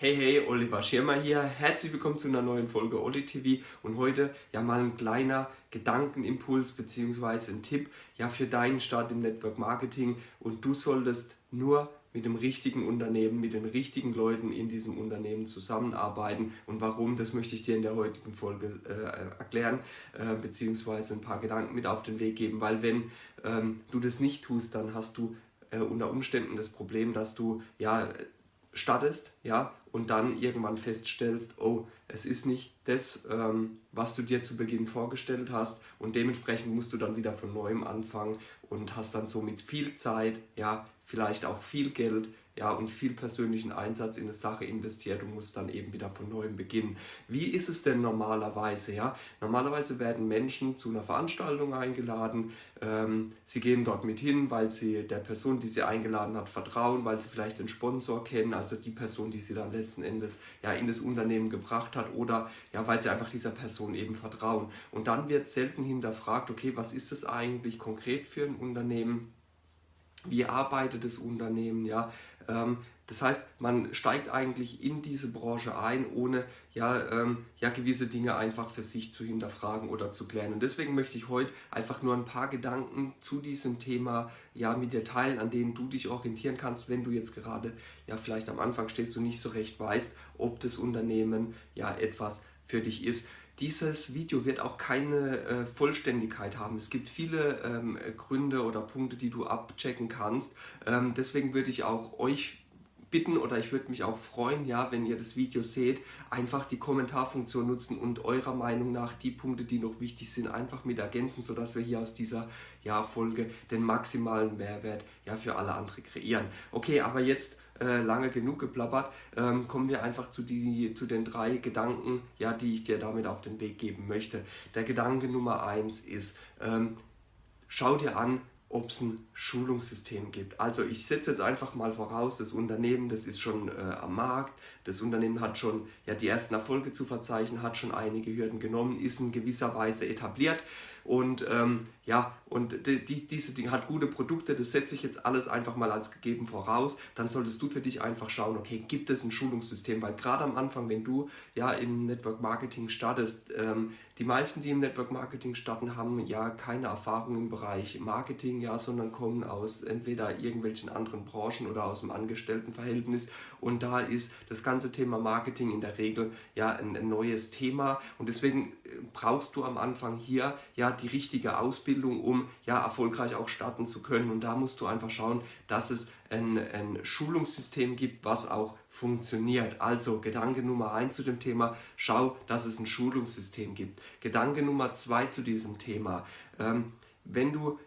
Hey, hey, Oliver Schirmer hier. Herzlich willkommen zu einer neuen Folge Oli TV und heute ja mal ein kleiner Gedankenimpuls bzw. ein Tipp ja für deinen Start im Network Marketing und du solltest nur mit dem richtigen Unternehmen, mit den richtigen Leuten in diesem Unternehmen zusammenarbeiten und warum, das möchte ich dir in der heutigen Folge äh, erklären äh, beziehungsweise ein paar Gedanken mit auf den Weg geben, weil wenn ähm, du das nicht tust, dann hast du äh, unter Umständen das Problem, dass du ja startest, ja, und dann irgendwann feststellst, oh, es ist nicht das, ähm, was du dir zu Beginn vorgestellt hast. Und dementsprechend musst du dann wieder von neuem anfangen und hast dann somit viel Zeit, ja, vielleicht auch viel Geld, ja, und viel persönlichen Einsatz in eine Sache investiert und muss dann eben wieder von neuem beginnen. Wie ist es denn normalerweise? Ja? Normalerweise werden Menschen zu einer Veranstaltung eingeladen, ähm, sie gehen dort mit hin, weil sie der Person, die sie eingeladen hat, vertrauen, weil sie vielleicht den Sponsor kennen, also die Person, die sie dann letzten Endes ja, in das Unternehmen gebracht hat oder ja, weil sie einfach dieser Person eben vertrauen. Und dann wird selten hinterfragt, okay, was ist das eigentlich konkret für ein Unternehmen? Wie arbeitet das Unternehmen, ja. Ähm, das heißt, man steigt eigentlich in diese Branche ein, ohne ja, ähm, ja gewisse Dinge einfach für sich zu hinterfragen oder zu klären. Und deswegen möchte ich heute einfach nur ein paar Gedanken zu diesem Thema ja, mit dir teilen, an denen du dich orientieren kannst, wenn du jetzt gerade ja vielleicht am Anfang stehst und nicht so recht weißt, ob das Unternehmen ja etwas für dich ist. Dieses Video wird auch keine äh, Vollständigkeit haben. Es gibt viele ähm, Gründe oder Punkte, die du abchecken kannst. Ähm, deswegen würde ich auch euch bitten oder ich würde mich auch freuen, ja, wenn ihr das Video seht, einfach die Kommentarfunktion nutzen und eurer Meinung nach die Punkte, die noch wichtig sind, einfach mit ergänzen, sodass wir hier aus dieser ja, Folge den maximalen Mehrwert ja, für alle andere kreieren. Okay, aber jetzt äh, lange genug geplappert, ähm, kommen wir einfach zu, die, zu den drei Gedanken, ja, die ich dir damit auf den Weg geben möchte. Der Gedanke Nummer eins ist, ähm, schau dir an, ob es ein Schulungssystem gibt. Also ich setze jetzt einfach mal voraus, das Unternehmen, das ist schon äh, am Markt, das Unternehmen hat schon ja, die ersten Erfolge zu verzeichnen, hat schon einige Hürden genommen, ist in gewisser Weise etabliert und ähm, ja, und die, die, diese Dinge hat gute Produkte, das setze ich jetzt alles einfach mal als gegeben voraus, dann solltest du für dich einfach schauen, okay, gibt es ein Schulungssystem, weil gerade am Anfang, wenn du ja im Network Marketing startest, ähm, die meisten, die im Network Marketing starten, haben ja keine Erfahrung im Bereich Marketing, ja, sondern kommen aus entweder irgendwelchen anderen Branchen oder aus dem Angestelltenverhältnis und da ist das ganze Thema Marketing in der Regel ja ein, ein neues Thema und deswegen äh, brauchst du am Anfang hier ja die richtige Ausbildung Ausbildung, um ja erfolgreich auch starten zu können. Und da musst du einfach schauen, dass es ein, ein Schulungssystem gibt, was auch funktioniert. Also Gedanke Nummer eins zu dem Thema, schau, dass es ein Schulungssystem gibt. Gedanke Nummer zwei zu diesem Thema, ähm, wenn du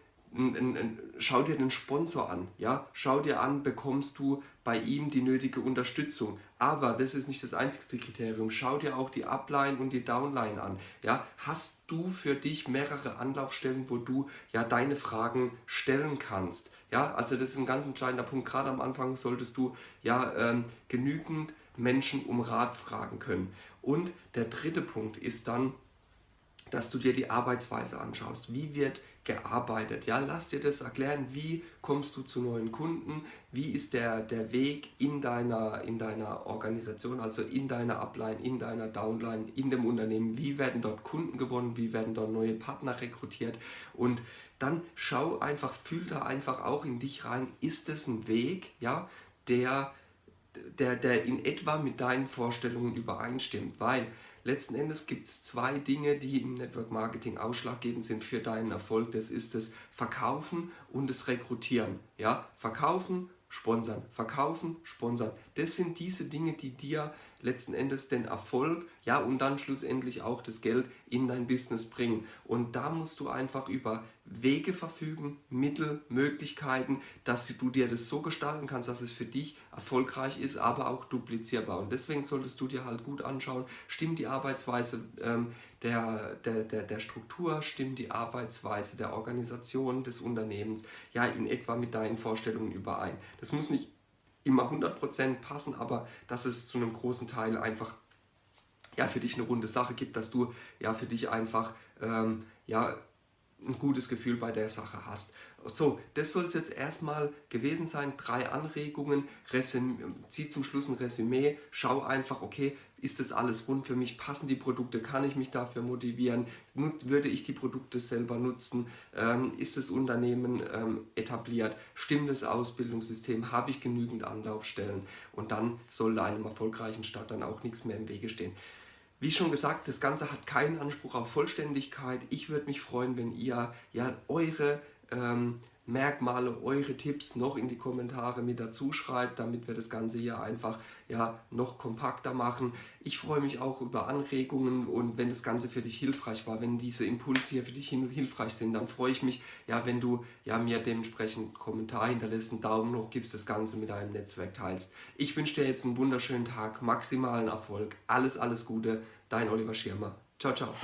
schau dir den Sponsor an, ja, schau dir an, bekommst du bei ihm die nötige Unterstützung. Aber das ist nicht das einzigste Kriterium. Schau dir auch die Upline und die Downline an. Ja, hast du für dich mehrere Anlaufstellen, wo du ja deine Fragen stellen kannst? Ja, also das ist ein ganz entscheidender Punkt. Gerade am Anfang solltest du ja ähm, genügend Menschen um Rat fragen können. Und der dritte Punkt ist dann, dass du dir die Arbeitsweise anschaust. Wie wird gearbeitet? Ja, lass dir das erklären, wie kommst du zu neuen Kunden, wie ist der, der Weg in deiner, in deiner Organisation, also in deiner Upline, in deiner Downline, in dem Unternehmen, wie werden dort Kunden gewonnen, wie werden dort neue Partner rekrutiert? Und dann schau einfach, fühl da einfach auch in dich rein, ist es ein Weg, ja, der, der, der in etwa mit deinen Vorstellungen übereinstimmt, weil Letzten Endes gibt es zwei Dinge, die im Network Marketing ausschlaggebend sind für deinen Erfolg. Das ist das Verkaufen und das Rekrutieren. Ja? Verkaufen, sponsern. Verkaufen, sponsern. Das sind diese Dinge, die dir letzten Endes den Erfolg, ja und dann schlussendlich auch das Geld in dein Business bringen. Und da musst du einfach über Wege verfügen, Mittel, Möglichkeiten, dass du dir das so gestalten kannst, dass es für dich erfolgreich ist, aber auch duplizierbar. Und deswegen solltest du dir halt gut anschauen, stimmt die Arbeitsweise ähm, der, der, der, der Struktur, stimmt die Arbeitsweise der Organisation des Unternehmens, ja in etwa mit deinen Vorstellungen überein. Das muss nicht immer 100% passen, aber dass es zu einem großen Teil einfach ja, für dich eine runde Sache gibt, dass du ja für dich einfach ähm, ja, ein gutes Gefühl bei der Sache hast. So, das soll es jetzt erstmal gewesen sein. Drei Anregungen, Resüm zieh zum Schluss ein Resümee, schau einfach, okay, ist das alles rund für mich, passen die Produkte, kann ich mich dafür motivieren, würde ich die Produkte selber nutzen, ähm, ist das Unternehmen ähm, etabliert, stimmt das Ausbildungssystem, habe ich genügend Anlaufstellen? Und dann soll einem erfolgreichen Start dann auch nichts mehr im Wege stehen. Wie schon gesagt, das Ganze hat keinen Anspruch auf Vollständigkeit. Ich würde mich freuen, wenn ihr ja eure ähm, Merkmale, eure Tipps noch in die Kommentare mit dazu schreibt, damit wir das Ganze hier einfach ja, noch kompakter machen. Ich freue mich auch über Anregungen und wenn das Ganze für dich hilfreich war, wenn diese Impulse hier für dich hilfreich sind, dann freue ich mich, ja, wenn du ja, mir dementsprechend einen Kommentar hinterlässt, einen Daumen hoch gibst, das Ganze mit deinem Netzwerk teilst. Ich wünsche dir jetzt einen wunderschönen Tag, maximalen Erfolg, alles, alles Gute, dein Oliver Schirmer. Ciao, ciao.